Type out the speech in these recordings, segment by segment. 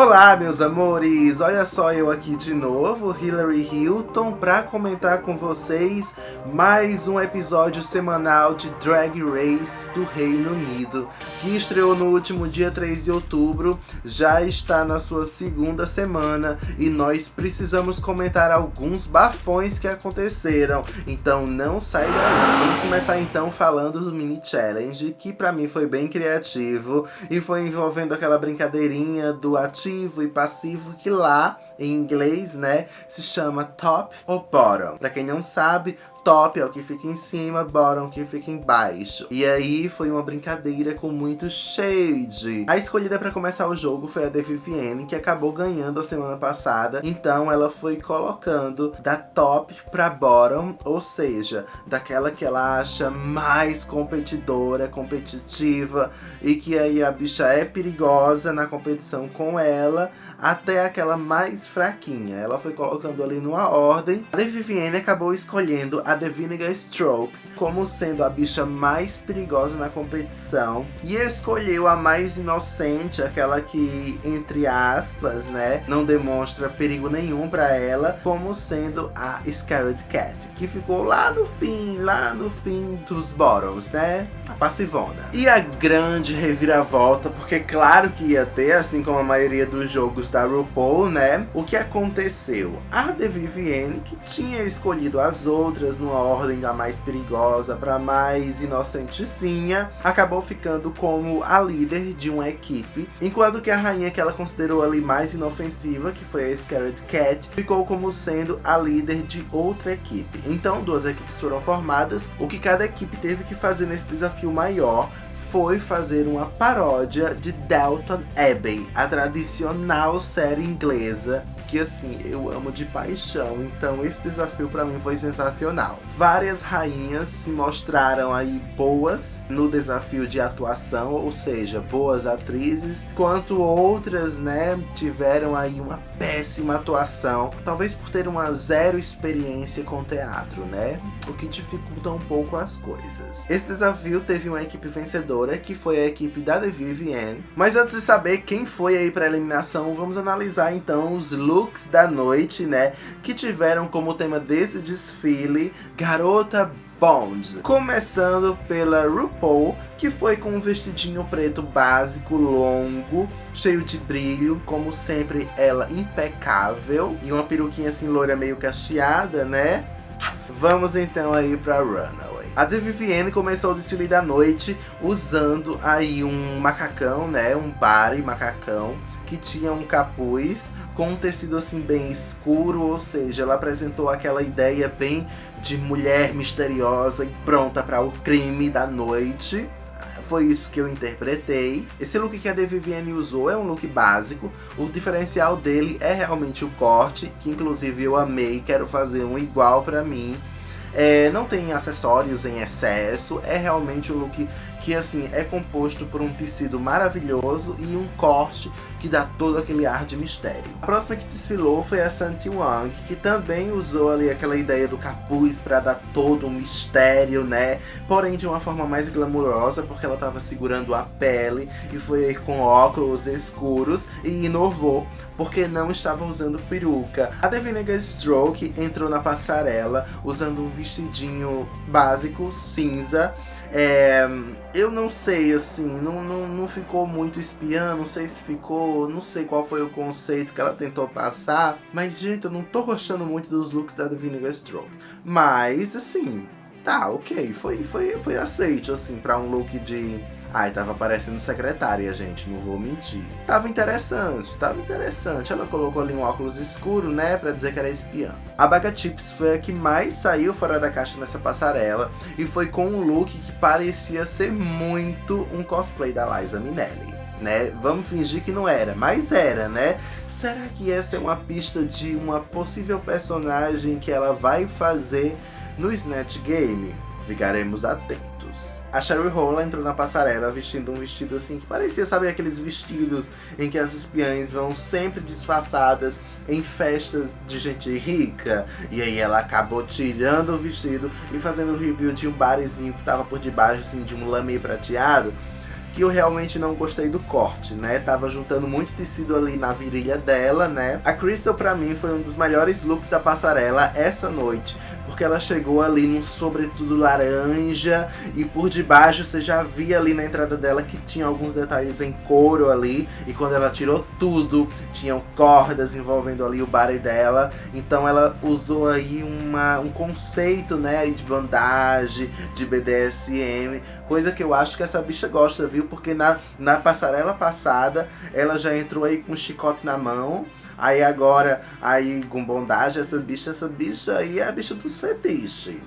Olá, meus amores! Olha só eu aqui de novo, Hillary Hilton, para comentar com vocês mais um episódio semanal de Drag Race do Reino Unido, que estreou no último dia 3 de outubro, já está na sua segunda semana e nós precisamos comentar alguns bafões que aconteceram, então não sai daí. Vamos começar então falando do mini challenge, que para mim foi bem criativo e foi envolvendo aquela brincadeirinha do ativo e passivo que lá em inglês, né, se chama top ou bottom. Pra quem não sabe, top é o que fica em cima, bottom é o que fica embaixo. E aí foi uma brincadeira com muito shade. A escolhida para começar o jogo foi a de Vivienne, que acabou ganhando a semana passada. Então ela foi colocando da top pra bottom, ou seja, daquela que ela acha mais competidora, competitiva e que aí a bicha é perigosa na competição com ela, até aquela mais fraquinha. Ela foi colocando ali numa ordem. A Vivienne acabou escolhendo a The Vinegar Strokes como sendo a bicha mais perigosa na competição. E escolheu a mais inocente, aquela que, entre aspas, né, não demonstra perigo nenhum para ela, como sendo a Scarlet Cat, que ficou lá no fim, lá no fim dos bottoms, né? Passivona. E a grande reviravolta, porque claro que ia ter, assim como a maioria dos jogos da RuPaul, né? O que aconteceu? A The Vivienne, que tinha escolhido as outras numa ordem da mais perigosa para mais inocentezinha, acabou ficando como a líder de uma equipe, enquanto que a rainha que ela considerou ali mais inofensiva, que foi a Scarlet Cat, ficou como sendo a líder de outra equipe. Então duas equipes foram formadas, o que cada equipe teve que fazer nesse desafio maior foi fazer uma paródia de Dalton Abbey, a tradicional série inglesa que assim, eu amo de paixão, então esse desafio para mim foi sensacional. Várias rainhas se mostraram aí boas no desafio de atuação, ou seja, boas atrizes, quanto outras, né, tiveram aí uma péssima atuação, talvez por ter uma zero experiência com teatro, né, o que dificulta um pouco as coisas. Esse desafio teve uma equipe vencedora, que foi a equipe da The Vivienne, mas antes de saber quem foi aí para eliminação, vamos analisar então os looks looks da noite, né? Que tiveram como tema desse desfile Garota Bond. Começando pela RuPaul, que foi com um vestidinho preto básico, longo, cheio de brilho, como sempre ela impecável. E uma peruquinha assim loira meio cacheada, né? Vamos então aí pra Runaway. A Vivienne começou o desfile da noite usando aí um macacão, né? Um body macacão que tinha um capuz com um tecido assim bem escuro, ou seja, ela apresentou aquela ideia bem de mulher misteriosa e pronta para o crime da noite. Foi isso que eu interpretei. Esse look que a Vivienne usou é um look básico. O diferencial dele é realmente o corte, que inclusive eu amei, quero fazer um igual pra mim. É, não tem acessórios em excesso, é realmente um look que assim é composto por um tecido maravilhoso e um corte que dá todo aquele ar de mistério. A próxima que desfilou foi a Santi Wang, que também usou ali aquela ideia do capuz para dar todo um mistério, né? Porém de uma forma mais glamurosa, porque ela estava segurando a pele e foi com óculos escuros e inovou, porque não estava usando peruca. A Devinega Stroke entrou na passarela usando um vestidinho básico cinza é, eu não sei, assim, não, não, não ficou muito espiã, não sei se ficou, não sei qual foi o conceito que ela tentou passar, mas, gente, eu não tô gostando muito dos looks da Vinegar Stroke. Mas, assim, tá, ok, foi, foi, foi aceito, assim, pra um look de Ai, tava parecendo secretária, gente, não vou mentir. Tava interessante, tava interessante. Ela colocou ali um óculos escuro, né, pra dizer que era espiã. A Baga Chips foi a que mais saiu fora da caixa nessa passarela e foi com um look que parecia ser muito um cosplay da Liza Minnelli. Né? Vamos fingir que não era, mas era, né? Será que essa é uma pista de uma possível personagem que ela vai fazer no Snatch Game? Ficaremos atentos. A Sherry Hole entrou na passarela vestindo um vestido assim que parecia, sabe, aqueles vestidos em que as espiãs vão sempre disfarçadas em festas de gente rica. E aí ela acabou tirando o vestido e fazendo o review de um barzinho que tava por debaixo assim, de um lamê prateado que eu realmente não gostei do corte, né? Tava juntando muito tecido ali na virilha dela, né? A Crystal pra mim foi um dos melhores looks da passarela essa noite porque ela chegou ali num sobretudo laranja e por debaixo você já via ali na entrada dela que tinha alguns detalhes em couro ali e quando ela tirou tudo, tinham cordas envolvendo ali o body dela, então ela usou aí uma, um conceito, né, de bandagem, de BDSM, coisa que eu acho que essa bicha gosta, viu? Porque na, na passarela passada ela já entrou aí com um chicote na mão, Aí agora, aí com bondade, essa bicha, essa bicha aí é a bicha dos fetiches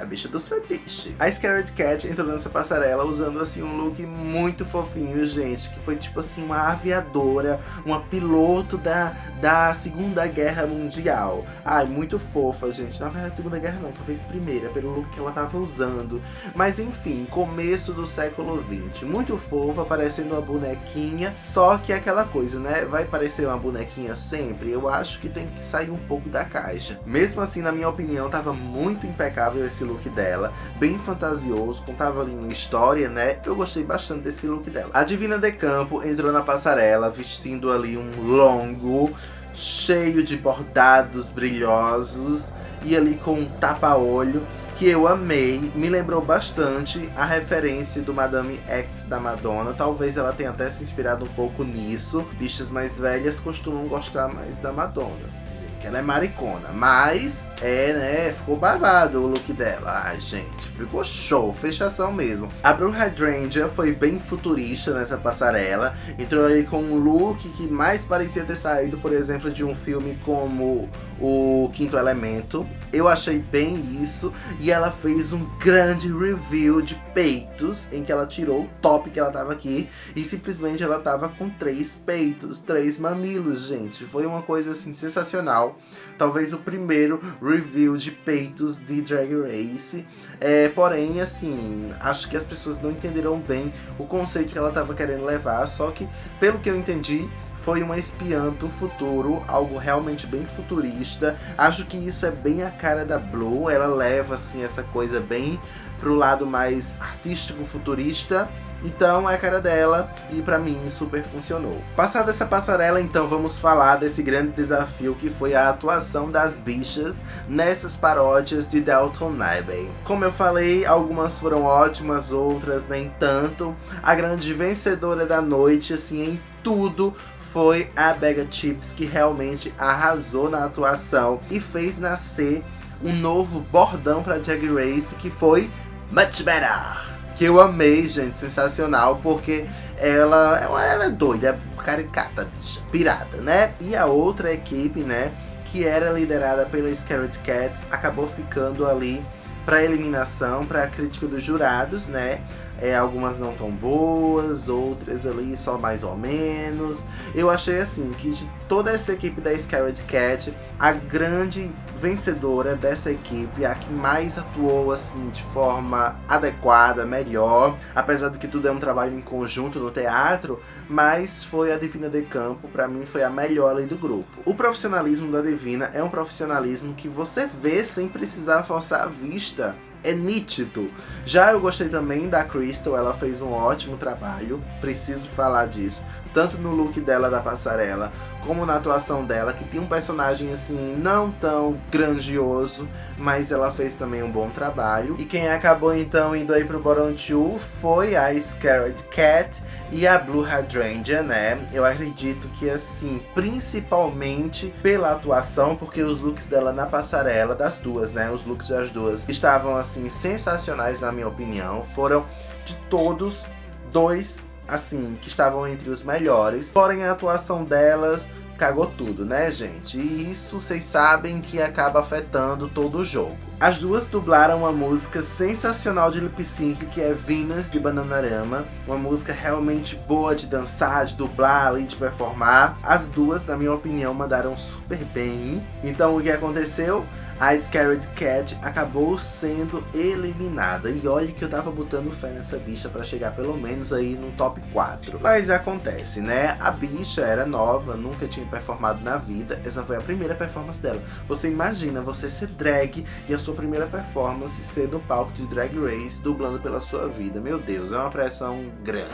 a bicha dos fetiches. A Scarlet Cat entrou nessa passarela usando assim um look muito fofinho, gente, que foi tipo assim uma aviadora, uma piloto da, da Segunda Guerra Mundial. Ai, muito fofa, gente. Na verdade, Segunda Guerra não, talvez Primeira, pelo look que ela tava usando. Mas enfim, começo do século 20. Muito fofa, parecendo uma bonequinha, só que é aquela coisa, né? Vai parecer uma bonequinha sempre? Eu acho que tem que sair um pouco da caixa. Mesmo assim, na minha opinião, tava muito impecável esse look dela, bem fantasioso, contava ali uma história, né? Eu gostei bastante desse look dela. A Divina de Campo entrou na passarela vestindo ali um longo, cheio de bordados brilhosos e ali com um tapa-olho que eu amei, me lembrou bastante a referência do Madame X da Madonna. Talvez ela tenha até se inspirado um pouco nisso. Bichas mais velhas costumam gostar mais da Madonna dizendo que ela é maricona. Mas, é, né, ficou babado o look dela. Ai, gente, ficou show, fechação mesmo. A Blue Hydrangea foi bem futurista nessa passarela. Entrou aí com um look que mais parecia ter saído, por exemplo, de um filme como o Quinto Elemento. Eu achei bem isso. E ela fez um grande review de peitos, em que ela tirou o top que ela tava aqui. E simplesmente ela tava com três peitos, três mamilos, gente. Foi uma coisa assim sensacional. Talvez o primeiro review de peitos de Drag Race. É, porém, assim, acho que as pessoas não entenderam bem o conceito que ela estava querendo levar. Só que, pelo que eu entendi, foi uma espiã do futuro, algo realmente bem futurista. Acho que isso é bem a cara da Blue, ela leva assim essa coisa bem pro lado mais artístico futurista então é a cara dela e pra mim super funcionou. Passada essa passarela, então vamos falar desse grande desafio que foi a atuação das bichas nessas paródias de Dalton Abbey. Como eu falei, algumas foram ótimas, outras nem tanto. A grande vencedora da noite, assim, em tudo, foi a Bega Chips, que realmente arrasou na atuação e fez nascer um novo bordão para Drag Race, que foi Much Better que eu amei, gente, sensacional, porque ela, ela é doida, é caricata, pirada, né? E a outra equipe, né, que era liderada pela Scarlet Cat, acabou ficando ali para eliminação, para crítica dos jurados, né? É, algumas não tão boas, outras ali só mais ou menos. Eu achei assim que de toda essa equipe da Scarlet Cat, a grande vencedora dessa equipe, a que mais atuou assim de forma adequada, melhor, apesar de que tudo é um trabalho em conjunto no teatro, mas foi a Divina de Campo, para mim foi a melhor ali do grupo. O profissionalismo da Divina é um profissionalismo que você vê sem precisar forçar a vista é nítido. Já eu gostei também da Crystal, ela fez um ótimo trabalho, preciso falar disso. Tanto no look dela da passarela, como na atuação dela, que tem um personagem assim, não tão grandioso, mas ela fez também um bom trabalho. E quem acabou então indo aí pro 2 foi a Scarlet Cat e a Blue Hydrangea, né? Eu acredito que assim, principalmente pela atuação, porque os looks dela na passarela, das duas, né? Os looks das duas estavam assim, sensacionais na minha opinião. Foram de todos dois assim, que estavam entre os melhores. Porém, a atuação delas cagou tudo, né, gente? E isso vocês sabem que acaba afetando todo o jogo. As duas dublaram uma música sensacional de lip sync que é Venus de Bananarama, uma música realmente boa de dançar, de dublar e de performar. As duas, na minha opinião, mandaram super bem. Então o que aconteceu? A Scared Cat acabou sendo eliminada. E olha que eu tava botando fé nessa bicha pra chegar pelo menos aí no top 4. Mas acontece, né? A bicha era nova, nunca tinha performado na vida. Essa foi a primeira performance dela. Você imagina você ser drag e a sua primeira performance ser no palco de Drag Race, dublando pela sua vida. Meu Deus, é uma pressão grande.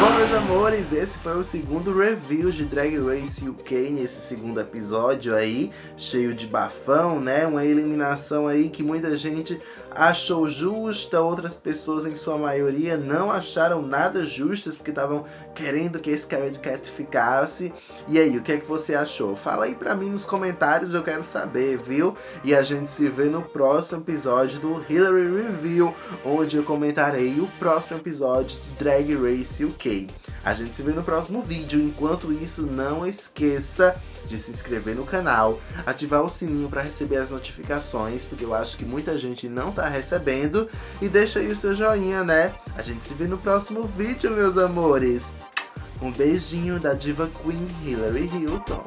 Bom, meus amores, esse foi o segundo review de Drag Race UK nesse segundo episódio aí, cheio de bafão, né? Uma eliminação aí que muita gente achou justa, outras pessoas em sua maioria não acharam nada justas porque estavam querendo que esse Scared Cat ficasse. E aí, o que é que você achou? Fala aí pra mim nos comentários, eu quero saber, viu? E a gente se vê no próximo episódio do Hillary Review, onde eu comentarei o próximo episódio de Drag Race UK. A gente se vê no próximo vídeo, enquanto isso não esqueça de se inscrever no canal, ativar o sininho para receber as notificações, porque eu acho que muita gente não tá recebendo, e deixa aí o seu joinha, né? A gente se vê no próximo vídeo, meus amores! Um beijinho da diva Queen Hillary Hilton.